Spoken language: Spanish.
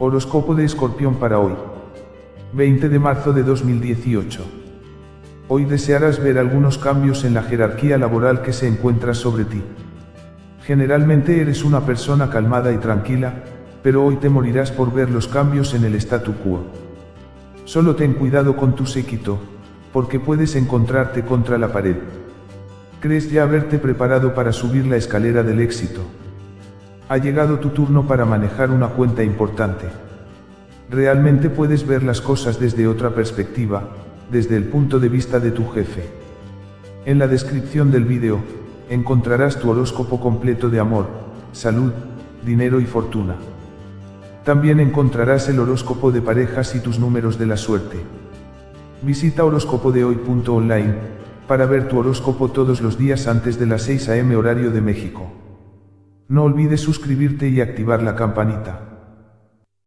Horóscopo de Escorpión para hoy. 20 de marzo de 2018. Hoy desearás ver algunos cambios en la jerarquía laboral que se encuentra sobre ti. Generalmente eres una persona calmada y tranquila, pero hoy te morirás por ver los cambios en el statu quo. Solo ten cuidado con tu séquito, porque puedes encontrarte contra la pared. Crees ya haberte preparado para subir la escalera del éxito. Ha llegado tu turno para manejar una cuenta importante. Realmente puedes ver las cosas desde otra perspectiva, desde el punto de vista de tu jefe. En la descripción del vídeo, encontrarás tu horóscopo completo de amor, salud, dinero y fortuna. También encontrarás el horóscopo de parejas y tus números de la suerte. Visita horóscopodehoy.online para ver tu horóscopo todos los días antes de las 6 am horario de México. No olvides suscribirte y activar la campanita.